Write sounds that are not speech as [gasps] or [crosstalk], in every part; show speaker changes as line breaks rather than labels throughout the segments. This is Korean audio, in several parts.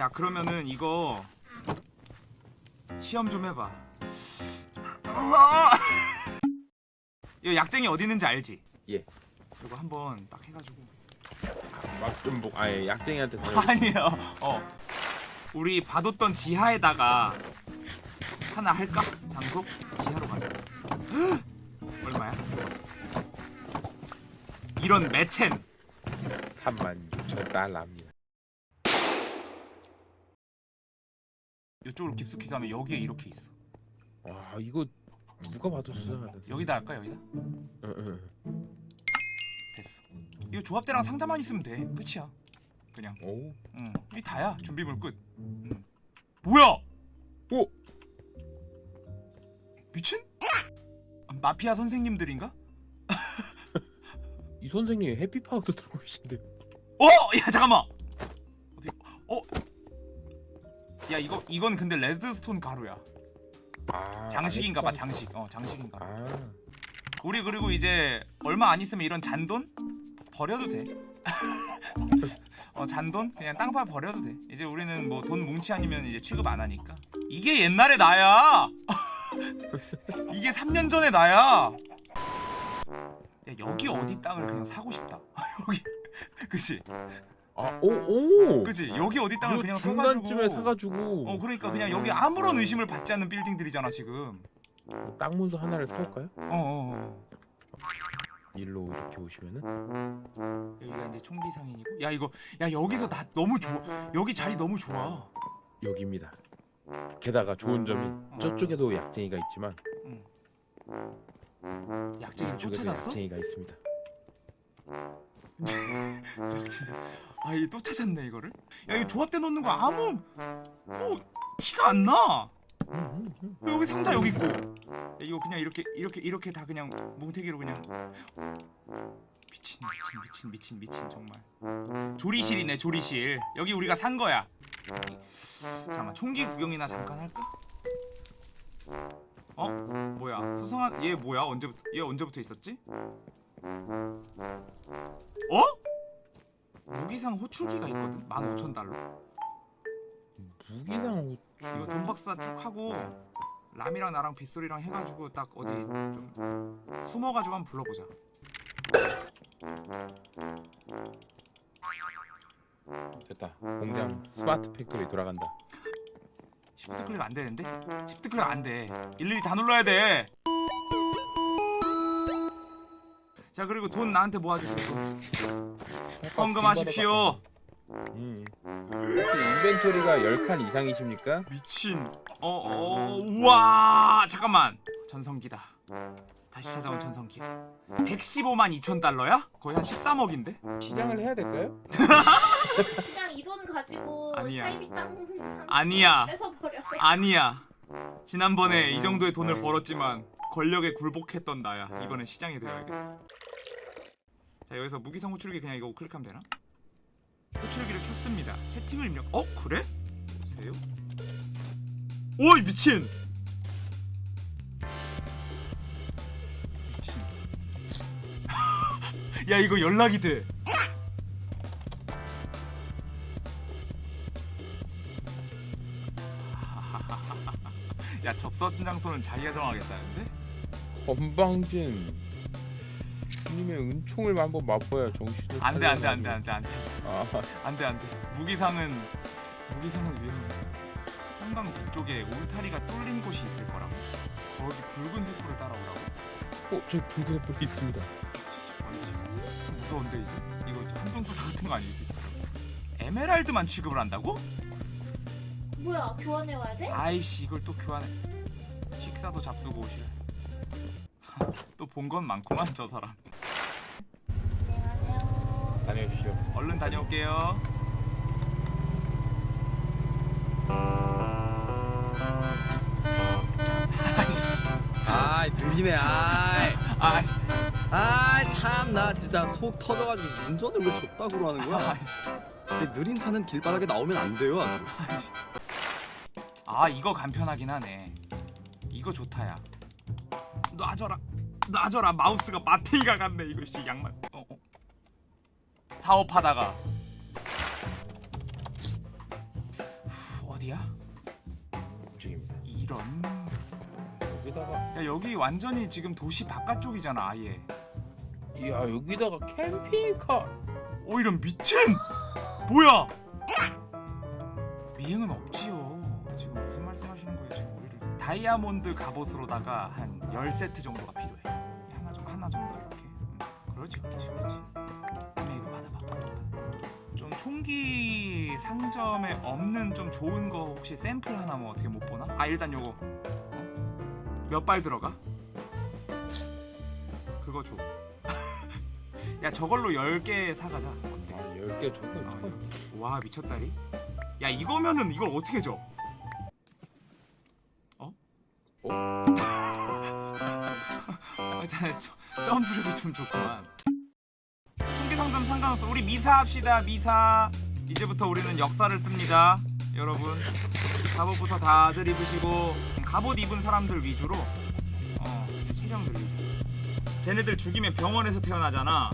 야 그러면은 이거 시험 좀 해봐 [laughs] 이거 약쟁이 어디 있는지 알지?
예.
이거 한번 딱 해가지고
막좀 뭐, 아예 약쟁이한테 다
아니요 어 우리 봐뒀던 지하에다가 하나 할까? 장소? 지하로 가자 헉! [gasps] 얼마야? 이런 매첸
3만 6천 달러입니다.
이쪽으로 깊숙이 가면 여기에 이렇게 있어
와 이거 누가 봐도 수상하다.
여기다 할까 여기다?
응, 응.
됐어 이거 조합대랑 상자만 있으면 돼 끝이야 그냥
오.
응, 이 다야. 준비물 끝. 응. 뭐야?
오.
미친? 마피아 선생님들인가? [laughs]
이 선생님 해피파크도 들고 계신데.
어, 야 잠깐만. 야 이거 이건 근데 레드스톤 가루야.
아.
장식인가봐. 장식. 어 장식인가. 봐.
아.
우리 그리고 이제 얼마 안 있으면 이런 잔돈 버려도 돼. [laughs] 어 잔돈 그냥 땅파 버려도 돼. 이제 우리는 뭐 돈 뭉치 아니면 이제 취급 안 하니까. 이게 옛날에 나야. [laughs] 이게 3년 전에 나야. 야 여기 어디 땅을 그냥 사고 싶다. [laughs] 여기 그치
아, 오, 오.
그치 여기 어디 땅을
요
그냥 사가지고.
중간쯤에 사가지고.
어 그러니까 그냥 여기 아무런 의심을 받지 않는 빌딩들이잖아 지금.
뭐 땅 문서 하나를 사올까요?
어. 어, 어.
일로 이렇게 오시면은.
여기가 이제 총기 상인이고. 야 이거 야 여기서 나 너무 좋아. 여기 자리 너무 좋아.
여기입니다. 게다가 좋은 점이 저쪽에도 약쟁이가 있지만
약쟁이를
이쪽에도
쫓아졌어?
약쟁이가 있습니다.
아이 또 찾았네 이거를. 야 이거 조합대 놓는 거 아무 뭐 티가 안 나.
음.
여기 상자 여기 있고. 야, 이거 그냥 이렇게 이렇게 이렇게 다 그냥 뭉태기로 그냥. 미친 미친 미친 미친 미친 정말. 조리실이네 조리실. 여기 우리가 산 거야. 잠깐만 총기 구경이나 잠깐 할까? 어? 뭐야 수상한 얘 뭐야 언제부터 얘 언제부터 있었지? 어? 무기상 호출기가 있거든 15,000달러
무기상 옷.
이거 돈박사 쭉 하고 람이랑 나랑 빗소리랑 해가지고 딱 어디 좀 숨어가지고 한번 불러보자
됐다. 공장 smart factory 돌아간다.
시프트 클릭 안 되는데? 시프트 클릭 안 돼. 일일이 다 눌러야 돼. 자 그리고 돈 나한테 모아주세요. 헌금하십시오.
음. inventory가 10칸 이상이십니까?
미친. 어, 어, 우와, 잠깐만. 전성기다. 다시 찾아온 전성기. 115만 2천 달러야? 거의 한 13억인데?
시장을 해야 될까요?
그냥 이 돈 가지고
아니야. 아니야. 아니야. 지난번에 이 정도의 돈을 벌었지만 권력에 굴복했던 나야. 이번엔 시장에 들어야겠어. 자 여기서 무기성 호출기 그냥 이거 클릭하면 되나? 호출기를 켰습니다. 채팅을 입력. 어 그래? 보세요. 오이 미친. 미친. [laughs] 야 이거 연락이 돼. [laughs] 야 접선 장소는 자기가 정하겠다는데?
건방진 주님의 은총을 한번 맛봐야 정신을
안돼 안돼. 안돼 안돼 안돼
아,
안돼 안돼 무기상은 무기상은 위험해 한강 뒤쪽에 울타리가 뚫린 곳이 있을 거라고 거기 붉은 횃불을 따라오라고
어, 저기 붉은 불이 있습니다.
무서운데 이제 이거 함정수사 같은 거 아니지? 에메랄드만 취급을 한다고?
뭐야 교환해 와야 돼?
아이씨 이걸 또 교환해 식사도 잡수고 오실 [laughs] 또본 건 많구만 저 사람.
다녀오십시오.
얼른 다녀올게요. 아이씨.
아 느리네 아이.
아이씨.
아참 나 진짜 속 터져가지고 운전을 왜 줬다고 하는 거야? 느린 차는 길바닥에 나오면 안 돼요 아주.
아 이거 간편하긴 하네. 이거 좋다야. 놔줘라. 놔줘라. 마우스가 마탱이가 같네 이거 씨 양말. 사업하다가 어디야?
중입니다.
이런.
여기다가
야 여기 완전히 지금 도시 바깥쪽이잖아 아예.
야 여기다가 캠핑카.
오 이런 미친. 뭐야? 미행은 없지요. 지금 무슨 말씀하시는 거예요? 지금 우리를 다이아몬드 갑옷으로다가 한 10세트 정도가 필요해. 하나 좀 하나 정도 이렇게. 음, 그렇지 그렇지 그렇지. 총기 상점에 없는 좀 좋은 거 혹시 샘플 하나 뭐 어떻게 못 보나? 아 일단 요거 어? 몇발 들어가? 그거 줘. [laughs] 야 저걸로 10개 사가자. 어때?
아 10개 정도
아. 와 미쳤다리. 야 이거면은 이걸 어떻게 줘? 어?
어? [laughs]
아, 자, 저- 점프력이 좀 좋구만. 상점 상관없어. 우리 미사 합시다. 미사. 이제부터 우리는 역사를 씁니다. 여러분. 갑옷부터 다들 입으시고 갑옷 입은 사람들 위주로 어 체력 늘리자. 쟤네들 죽이면 병원에서 태어나잖아.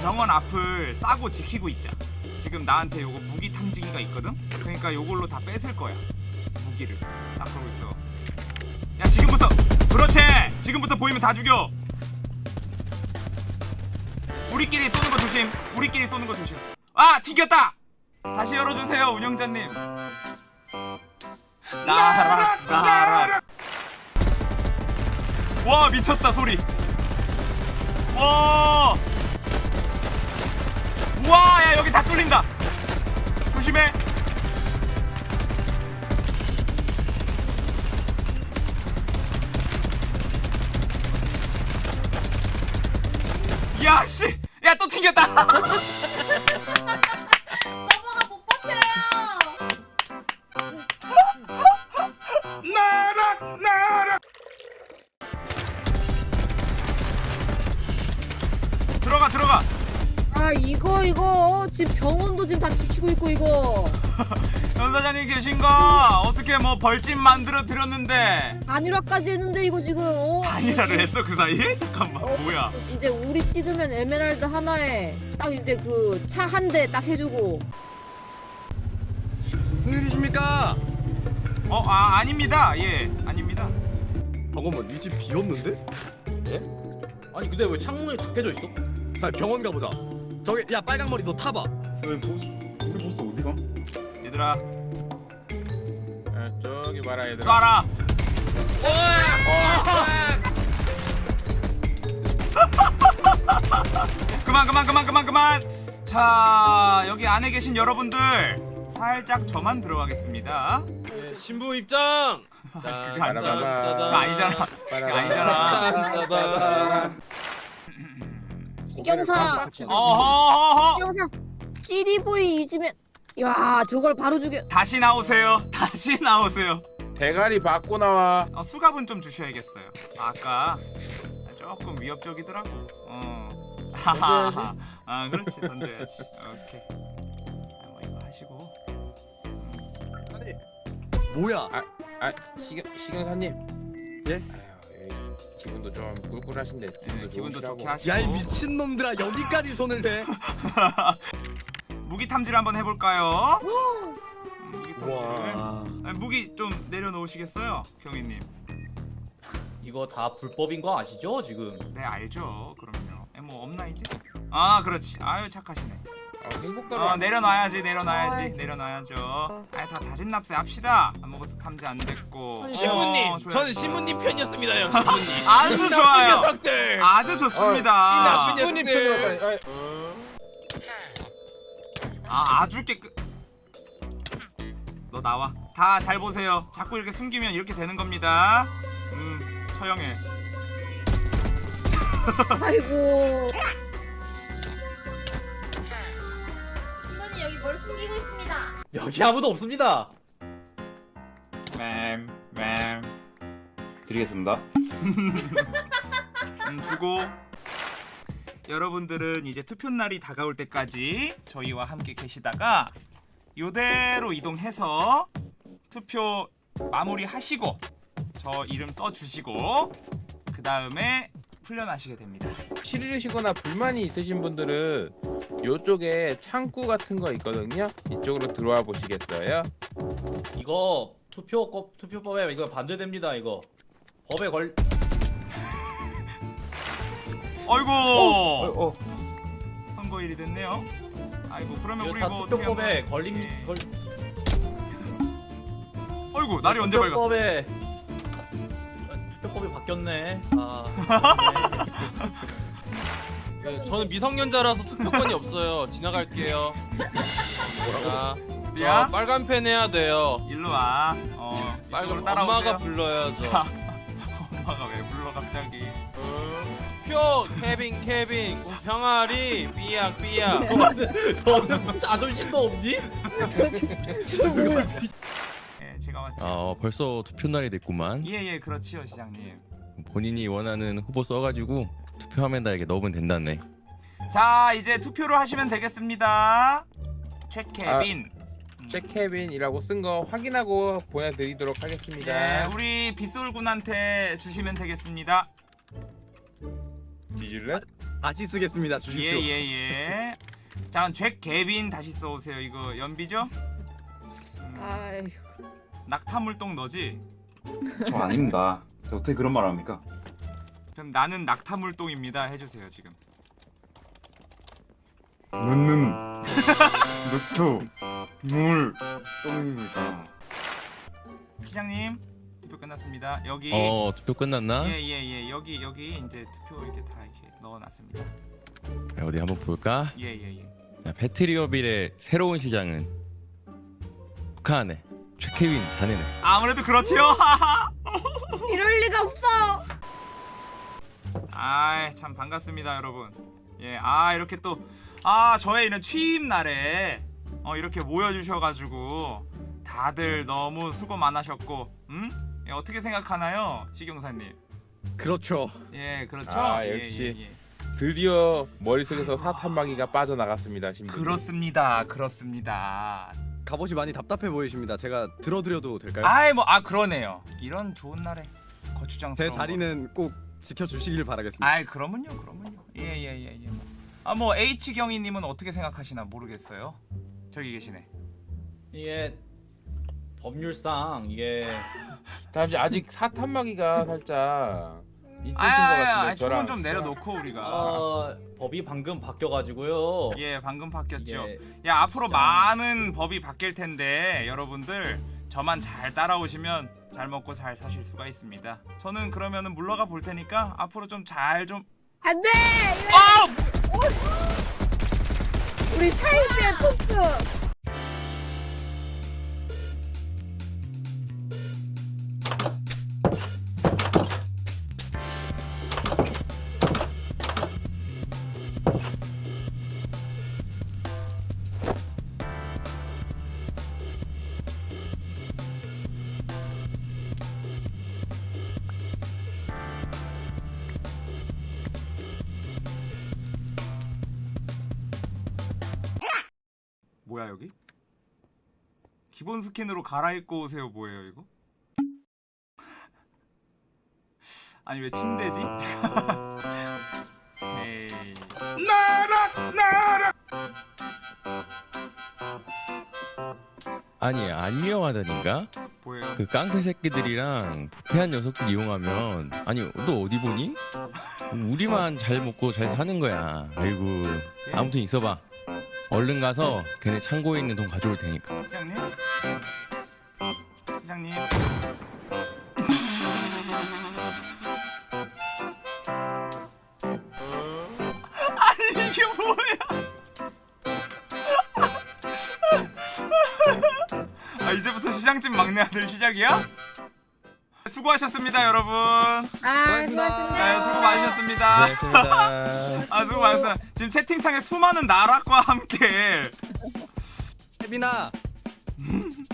병원 앞을 싸고 지키고 있자. 지금 나한테 요거 무기 탐지기가 있거든. 그러니까 요걸로 다 뺏을 거야. 무기를. 딱 그러고 있어. 야 지금부터 그렇지. 지금부터 보이면 다 죽여. 우리끼리 쏘는 거 조심. 우리끼리 쏘는 거 조심. 아 튕겼다. 다시 열어주세요 운영자님. 나라 나라. 와 미쳤다 소리. 와. 우와 야 여기 다 뚫린다. 조심해. 야 씨. 야또튕
병원도 지금 다 지키고 있고 이거 [laughs]
전사장님 계신가? 어떻게 뭐 벌집 만들어 드렸는데
단일화까지 했는데 이거 지금 어?
단일화를 했어 그 사이에? [laughs] 잠깐만 뭐야?
이제 우리 찍으면 에메랄드 하나에 딱 이제 그 차 한 대 딱 해주고
무슨 일이십니까?
어, 아 아닙니다. 예, 아닙니다.
잠깐만 이집 비었는데?
아니 근데 왜 창문이 닫혀져 있어?
자 병원 가보자 저기 야 빨강머리 너 타봐
왜 보스 우리 보스 어디 가?
얘들아,
야, 저기 봐라 얘들아.
쏴라. 그만, 그만, 그만, 그만, 그만. 자, 여기 안에 계신 여러분들 살짝 저만 들어가겠습니다.
네, 신부 입장. [laughs]
그거 아니잖아. 그거 아니잖아. 그거 아니잖아.
경사
어허허허.
경사 시리보이 잊으면 야 저걸 바로 죽여
다시 나오세요. [laughs] 다시 나오세요.
대가리 받고 나와.
어, 수갑은 좀 주셔야겠어요. 아까 조금 위협적이더라고. 어. 하하하. 아, 그렇지 던져야지. 오케이. 아, 뭐 이거 하시고.
뭐야
아 시경 시경사님.
예?
아유, 예, 기분도 좀 꿀꿀하신데
예,
기분도,
기분도
좋으시라고.
좋게 하시고.
야이 미친놈들아 여기까지 손을 대 [laughs]
무기 탐지를 한번 해볼까요? 음, 무기 탐지를.
와
아, 무기 좀 내려놓으시겠어요, 경희님?
이거 다 불법인 거 아시죠 지금?
네 알죠. 그럼요. 에, 뭐 없나 이제? 아 그렇지. 아유 착하시네.
아.
어 내려놔야지 내려놔야지 내려놔야죠. 아다 자진 납세 합시다. 아무것도 탐지 안 됐고.
신부님,
어, 좋아요,
저는
좋아요.
신부님 편이었습니다 요, 신부님. [laughs]
아주
이
좋아요. 아주 좋습니다.
나쁜 녀석들.
아 아주 깨끗. 너 나와. 다 잘 보세요. 자꾸 이렇게 숨기면 이렇게 되는 겁니다. 음 처형해.
아이고
주문이 여기 뭘 숨기고 있습니다.
여기 아무도 없습니다.
맴맴 드리겠습니다.
음, 주고 여러분들은 이제 투표 날이 다가올 때까지 저희와 함께 계시다가 요대로 이동해서 투표 마무리하시고 저 이름 써 주시고 그 다음에 풀려나시게 됩니다.
싫으시거나 불만이 있으신 분들은 요쪽에 창구 같은 거 있거든요. 이쪽으로 들어와 보시겠어요?
이거 투표 투표법에 이거 반대됩니다. 이거 법에 걸
어이구
어, 어.
선거일이 됐네요. 아이고 그러면 우리 다뭐 어떻게
투표법에
한번
걸림
예.
걸
어이구 날이 언제 밝았어?
아, 투표법이 바뀌었네. 아.
네, [laughs] 저는 미성년자라서 투표권이 없어요. 지나갈게요. 자, 야저 빨간 펜 해야 돼요.
일로 와. 어 이쪽으로
빨간
따라오세요.
엄마가 불러야죠. [laughs]
엄마가 왜 불러 갑자기?
표 케빈 케빈 병아리 삐약 삐약. [laughs]
너는 자존심도 없니?
예 제가 왔죠.
어, 벌써 투표 날이 됐구만.
예예 그렇지요 시장님.
본인이 원하는 후보 써가지고 투표하면 다 이게 넣으면 된다네.
자 이제 투표를 하시면 되겠습니다. 최케빈. 음.
잭케빈이라고 쓴 거 확인하고 보내드리도록 하겠습니다.
예 우리 빗솔 군한테 주시면 되겠습니다.
뒤질래?
다시 쓰겠습니다. 주십시오.
예예예. 자 그럼 최케빈 다시 써오세요. 이거 연비죠? 음,
아휴.
낙타물똥 너지?
저 아닙니다. 저 어떻게 그런 말 합니까?
그럼 나는 낙타물똥입니다. 해주세요 지금.
눈는 늑투 [laughs] 물 똥입니다.
시장님 투표 끝났습니다. 여기
어, 투표 끝났나?
예예 예 여기 여기 이제 투표 이렇게 다 이렇게 넣어놨습니다.
자, 어디 한번 볼까?
예예예.
자, 패트리어빌의 새로운 시장은 북한의 최케빈 자네네.
아무래도 그렇지요. [laughs]
이럴 리가 없어.
아이 참 반갑습니다 여러분. 예, 아 이렇게 또 아 저의 이런 취임 날에 어 이렇게 모여주셔가지고 다들 너무 수고 많으셨고, 음? 예, 어떻게 생각하나요, 시경사님?
그렇죠.
예, 그렇죠.
아,
예,
역시.
예, 예.
드디어 머릿속에서 사탄마귀가 빠져나갔습니다. 신부.
그렇습니다, 그렇습니다.
갑옷이 많이 답답해 보이십니다. 제가 들어드려도 될까요?
아이 뭐아 그러네요. 이런 좋은 날에
제
거추장스러운.
자리는 꼭 지켜주시길 바라겠습니다.
아이 그러면요, 그러면요. 예예예 예. 아뭐 H 경희님은 어떻게 생각하시나 모르겠어요. 저기 계시네.
이게 법률상 이게 [laughs]
잠시 아직 사탄마귀가 살짝 있으신 것 같은데
조금
저랑
좀 내려놓고 우리가.
어, 법이 방금 바뀌어가지고요.
예, 방금 바뀌었죠.
이게
야 앞으로
진짜.
많은 법이 바뀔 텐데 여러분들 저만 잘 따라오시면 잘 먹고 잘 사실 수가 있습니다. 저는 그러면은 물러가 볼 테니까 앞으로 좀 잘 좀.
안 돼.
아!
우리 사이비의 토스.
기본 스킨으로 갈아입고 오세요 뭐예요 이거? [laughs] 아니 왜 침대지? 에이. [laughs] 나락 나락
아니 안 위험하다니까?
뭐예요?
그 깡패 새끼들이랑 부패한 녀석들 이용하면 아니 너 어디 보니? 우리만 잘 먹고 잘 사는 거야. 아이고 아무튼 있어봐. 얼른 가서 걔네 창고에 있는 돈 가져올 테니까.
시장님? 시장집 막내 아들 시작이야? 수고하셨습니다 여러분.
아, 수고하셨습니다.
네, 수고 많으셨습니다.
고생했습니다.
아 수고 많으셨습니다. 지금 [laughs] 채팅창에 수많은 나락과 함께
혜빈아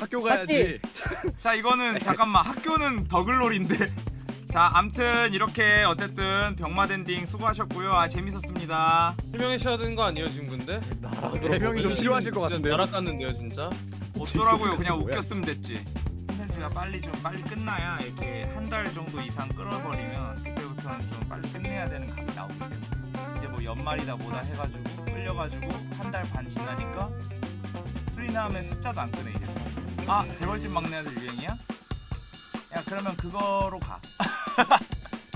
학교 가야지. [laughs]
자 이거는 잠깐만 학교는 더글놀인데 [laughs] 자 암튼 이렇게 어쨌든 병마덴딩 수고하셨고요 아 재밌었습니다
설명하셔야 되는 거 아니에요 지금 근데?
대명이 좀 싫어하실 것 같은데요.
나락 갔는데요 진짜?
어쩌라고요? 그냥? 웃겼으면 됐지. 콘텐츠가 빨리 좀 빨리 끝나야 이렇게 한 달 정도 이상 끌어버리면 그때부터는 좀 빨리 끝내야 되는 값이 나오기 때문에 이제 뭐 연말이다 뭐다 해가지고 끌려가지고 한 달 반 지나니까 수리남의 숫자도 안 끄네 이제. 아 재벌집 막내 아들 유행이야? 야 그러면 그거로 가. [laughs]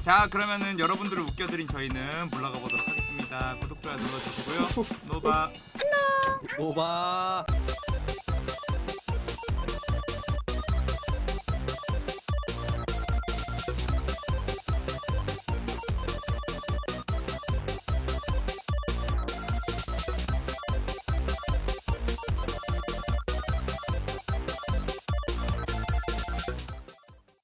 자 그러면은 여러분들을 웃겨드린 저희는 물러가 보도록 하겠습니다. 구독 좋아요 눌러주시고요. 노바.
오바